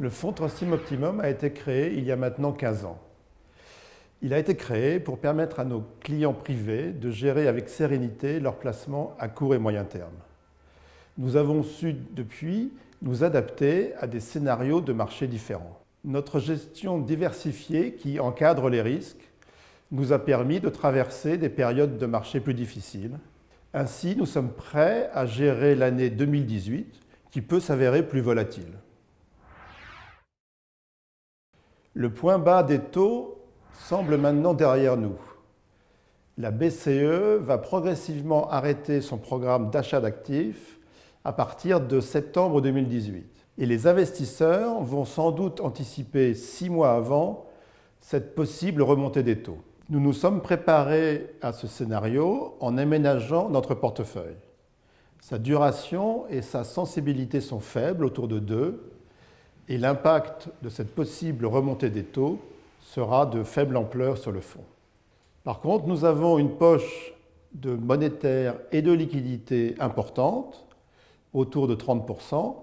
Le fonds Trustim Optimum a été créé il y a maintenant 15 ans. Il a été créé pour permettre à nos clients privés de gérer avec sérénité leurs placements à court et moyen terme. Nous avons su depuis nous adapter à des scénarios de marché différents. Notre gestion diversifiée qui encadre les risques nous a permis de traverser des périodes de marché plus difficiles. Ainsi, nous sommes prêts à gérer l'année 2018 qui peut s'avérer plus volatile. Le point bas des taux semble maintenant derrière nous. La BCE va progressivement arrêter son programme d'achat d'actifs à partir de septembre 2018. Et les investisseurs vont sans doute anticiper six mois avant cette possible remontée des taux. Nous nous sommes préparés à ce scénario en aménageant notre portefeuille. Sa duration et sa sensibilité sont faibles, autour de 2, et l'impact de cette possible remontée des taux sera de faible ampleur sur le fond. Par contre, nous avons une poche de monétaire et de liquidité importante, autour de 30%,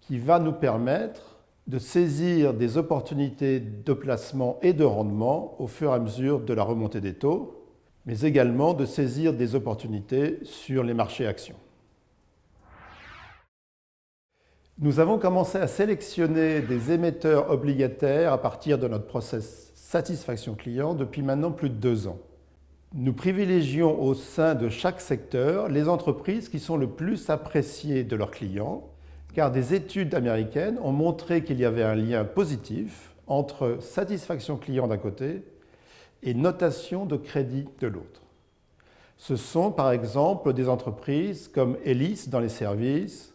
qui va nous permettre de saisir des opportunités de placement et de rendement au fur et à mesure de la remontée des taux, mais également de saisir des opportunités sur les marchés actions. Nous avons commencé à sélectionner des émetteurs obligataires à partir de notre process satisfaction client depuis maintenant plus de deux ans. Nous privilégions au sein de chaque secteur les entreprises qui sont le plus appréciées de leurs clients, car des études américaines ont montré qu'il y avait un lien positif entre satisfaction client d'un côté et notation de crédit de l'autre. Ce sont par exemple des entreprises comme Elis dans les services,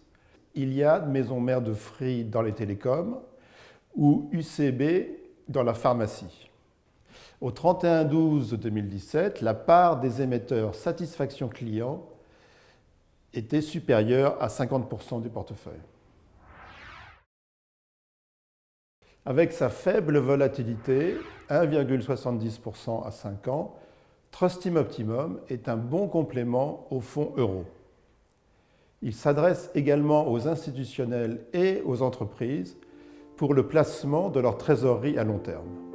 Iliad, maison mère de Free dans les télécoms, ou UCB dans la pharmacie. Au 31-12-2017, la part des émetteurs satisfaction client était supérieure à 50% du portefeuille. Avec sa faible volatilité, 1,70% à 5 ans, Trustim Optimum est un bon complément au fonds euro. Il s'adresse également aux institutionnels et aux entreprises pour le placement de leur trésorerie à long terme.